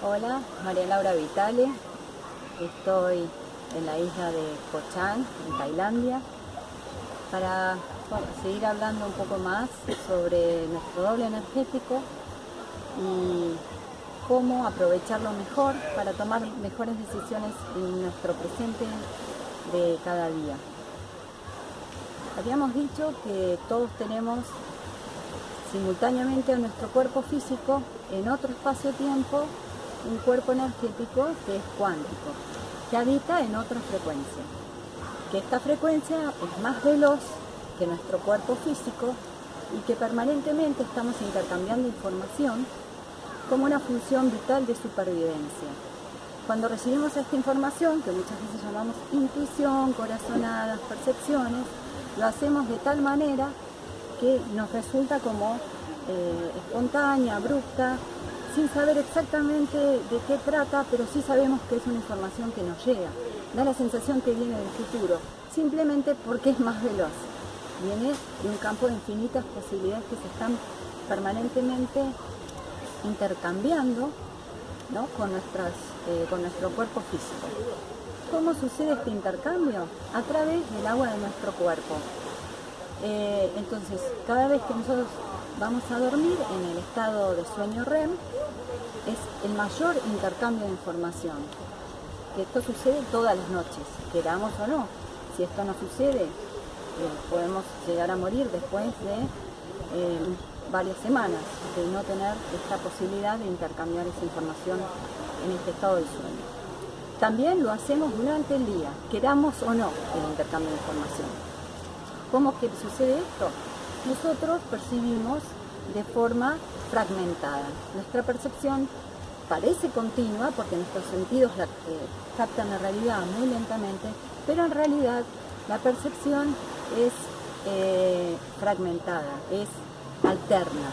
Hola, María Laura Vitale. Estoy en la isla de Koh Chang, en Tailandia, para seguir hablando un poco más sobre nuestro doble energético y cómo aprovecharlo mejor para tomar mejores decisiones en nuestro presente de cada día. Habíamos dicho que todos tenemos simultáneamente a nuestro cuerpo físico en otro espacio-tiempo un cuerpo energético que es cuántico, que habita en otra frecuencia. Que esta frecuencia es más veloz que nuestro cuerpo físico y que permanentemente estamos intercambiando información como una función vital de supervivencia. Cuando recibimos esta información, que muchas veces llamamos intuición, corazonadas, percepciones, lo hacemos de tal manera que nos resulta como eh, espontánea, abrupta, sin saber exactamente de qué trata, pero sí sabemos que es una información que nos llega. Da la sensación que viene del futuro, simplemente porque es más veloz. Viene de un campo de infinitas posibilidades que se están permanentemente intercambiando con, nuestras, eh, con nuestro cuerpo físico. ¿Cómo sucede este intercambio? A través del agua de nuestro cuerpo. Eh, entonces, cada vez que nosotros vamos a dormir en el estado de sueño REM, es el mayor intercambio de información. Esto sucede todas las noches, queramos o no. Si esto no sucede, eh, podemos llegar a morir después de eh, varias semanas de no tener esta posibilidad de intercambiar esa información en este estado de sueño. También lo hacemos durante el día, queramos o no el intercambio de información. ¿Cómo que sucede esto? Nosotros percibimos de forma fragmentada. Nuestra percepción parece continua porque nuestros sentidos eh, captan la realidad muy lentamente, pero en realidad la percepción es eh, fragmentada, es alterna.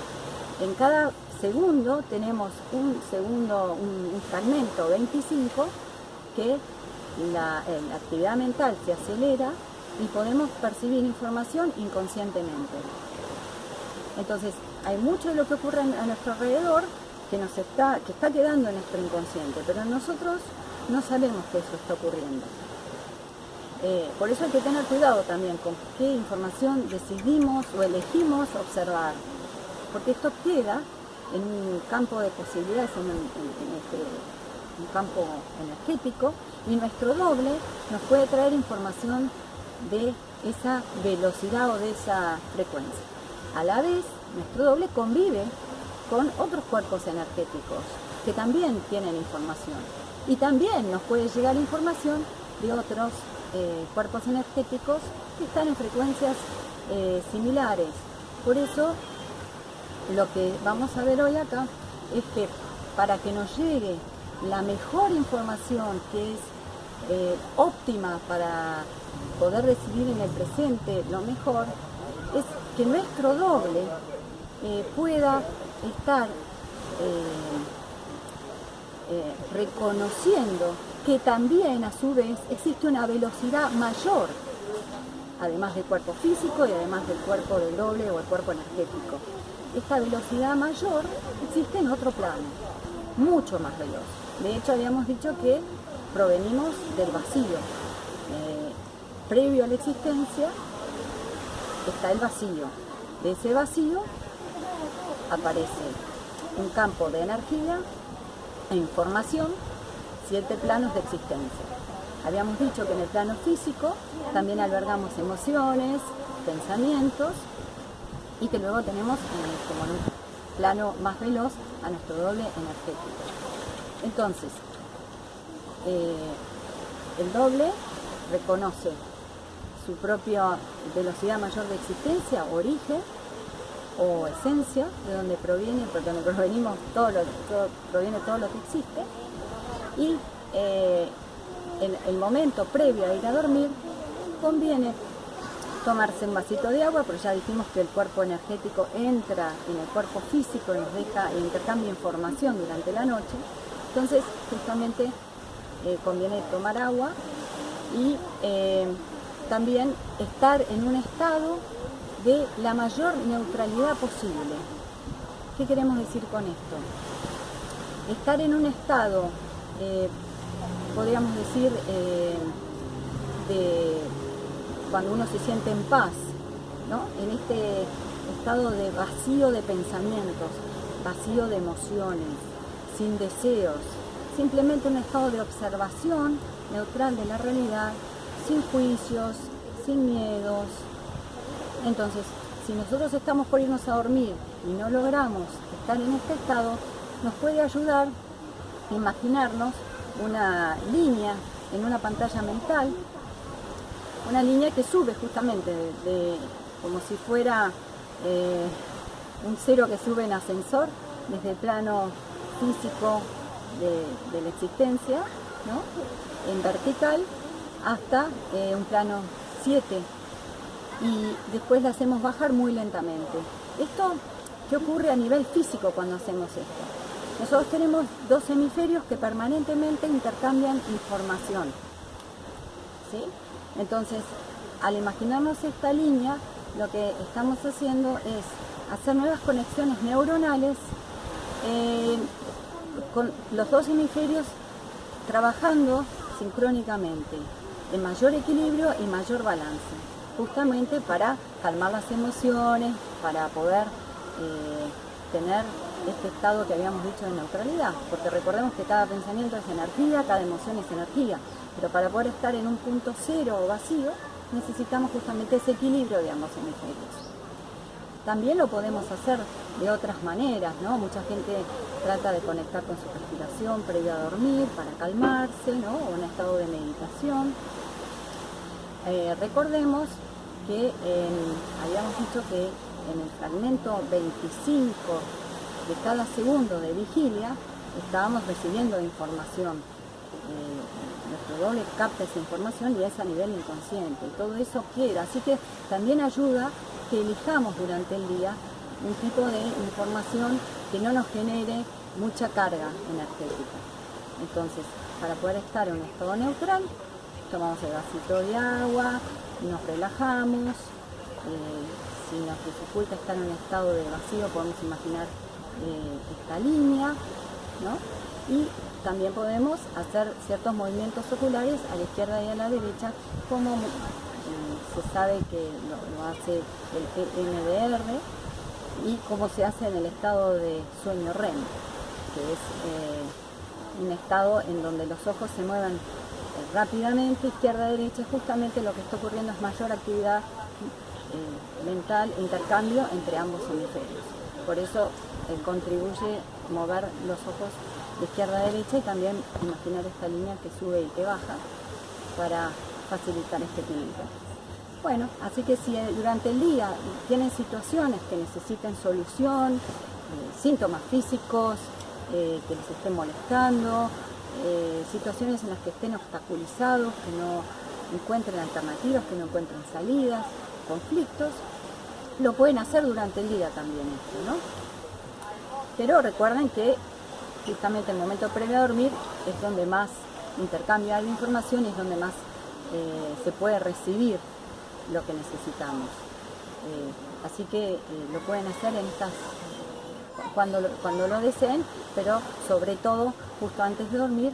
En cada segundo tenemos un segundo, un, fragmento 25 que eh, la actividad mental se acelera y podemos percibir información inconscientemente. Entonces, hay mucho de lo que ocurre a nuestro alrededor que, nos está, que está quedando en nuestro inconsciente, pero nosotros no sabemos que eso está ocurriendo. Eh, por eso hay que tener cuidado también con qué información decidimos o elegimos observar, porque esto queda en un campo de posibilidades, en, este, un campo energético, y nuestro doble nos puede traer información de esa velocidad o de esa frecuencia. A la vez, nuestro doble convive con otros cuerpos energéticos que también tienen información. Y también nos puede llegar información de otros eh, cuerpos energéticos que están en frecuencias eh, similares. Por eso, lo que vamos a ver hoy acá es que para que nos llegue la mejor información que es eh, óptima para poder recibir en el presente lo mejor, es que nuestro doble eh, pueda estar eh, reconociendo que también a su vez existe una velocidad mayor, además del cuerpo físico y además del cuerpo del doble o el cuerpo energético. Esta velocidad mayor existe en otro plano, mucho más veloz. De hecho, habíamos dicho que provenimos del vacío. previo a la existencia está el vacío. De ese vacío aparece un campo de energía e información, siete planos de existencia. Habíamos dicho que en el plano físico también albergamos emociones, pensamientos y que luego tenemos eh, como en un plano más veloz a nuestro doble energético. Entonces, eh, el doble reconoce su propia velocidad mayor de existencia, origen, o esencia, de donde proviene, porque donde provenimos todo lo, proviene todo lo que existe, y eh, en el momento previo a ir a dormir conviene tomarse un vasito de agua, pero ya dijimos que el cuerpo energético entra en el cuerpo físico y nos deja intercambia información durante la noche, entonces justamente eh, conviene tomar agua y eh, también estar en un estado de la mayor neutralidad posible. ¿Qué queremos decir con esto? estar en un estado, eh, podríamos decir, de cuando uno se siente en paz, ¿no? en este estado de vacío de pensamientos, vacío de emociones, sin deseos, simplemente un estado de observación neutral de la realidad, sin juicios, sin miedos. Entonces, si nosotros estamos por irnos a dormir y no logramos estar en este estado, nos puede ayudar a imaginarnos una línea en una pantalla mental, una línea que sube justamente de, como si fuera eh, un cero que sube en ascensor desde el plano físico de, la existencia, en vertical, hasta eh, un plano 7 y después la hacemos bajar muy lentamente. Esto, ¿qué ocurre a nivel físico cuando hacemos esto? Nosotros tenemos dos hemisferios que permanentemente intercambian información. ¿sí? Entonces, al imaginarnos esta línea, lo que estamos haciendo es hacer nuevas conexiones neuronales eh, con los dos hemisferios trabajando sincrónicamente, en mayor equilibrio y mayor balance, justamente para calmar las emociones, para poder eh, tener este estado que habíamos dicho de neutralidad, porque recordemos que cada pensamiento es energía, cada emoción es energía, pero para poder estar en un punto cero o vacío, necesitamos justamente ese equilibrio de ambos hemisferios. También lo podemos hacer de otras maneras, ¿no? Mucha gente trata de conectar con su respiración previo a dormir para calmarse, ¿no? O un estado de meditación. Eh, recordemos que habíamos dicho que en el fragmento 25 de cada segundo de vigilia estábamos recibiendo información. Eh, nuestro doble capta esa información y es a nivel inconsciente. Y todo eso queda. Así que también ayuda que elijamos durante el día un tipo de información que no nos genere mucha carga energética. Entonces, para poder estar en un estado neutral, tomamos el vasito de agua, nos relajamos, eh, si nos dificulta estar en un estado de vacío podemos imaginar eh, esta línea, y también podemos hacer ciertos movimientos oculares a la izquierda y a la derecha como se sabe que lo, hace el EMDR y cómo se hace en el estado de sueño REM, que es eh, un estado en donde los ojos se mueven eh, rápidamente, izquierda derecha, justamente lo que está ocurriendo es mayor actividad eh, mental, intercambio entre ambos hemisferios. Por eso contribuye mover los ojos de izquierda a derecha y también imaginar esta línea que sube y que baja para facilitar este equilibrio. Bueno, así que si durante el día tienen situaciones que necesiten solución, eh, síntomas físicos eh, que les estén molestando, eh, situaciones en las que estén obstaculizados, que no encuentren alternativas, que no encuentren salidas, conflictos, lo pueden hacer durante el día también esto, ¿no? Pero recuerden que justamente el momento previo a dormir es donde más intercambio hay información y es donde más se puede recibir lo que necesitamos. Eh, así que eh, lo pueden hacer en estas cuando, cuando lo deseen, pero sobre todo justo antes de dormir,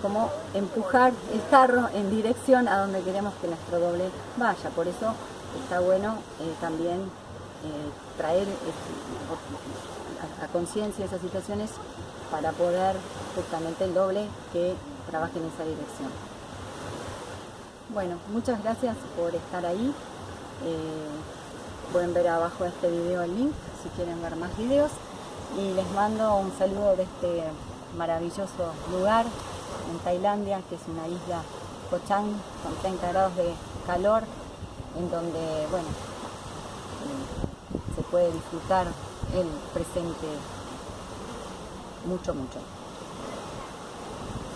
como empujar el carro en dirección a donde queremos que nuestro doble vaya. Por eso está bueno eh, también traer a, a conciencia esas situaciones para poder justamente el doble que trabaje en esa dirección. Bueno, muchas gracias por estar ahí. Eh, pueden ver abajo de este video el link si quieren ver más videos. Y les mando un saludo de este maravilloso lugar en Tailandia, que es una isla Koh con 30 grados de calor, en donde, bueno, eh, se puede disfrutar el presente mucho, mucho.